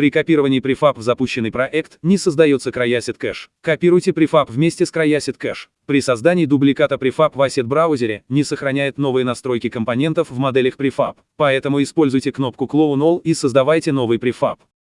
При копировании префаб в запущенный проект не создается CryAsset кэш. Копируйте префаб вместе с CryAsset кэш. При создании дубликата префаб в Asset браузере не сохраняет новые настройки компонентов в моделях префаб, поэтому используйте кнопку Clone All и создавайте новый префаб.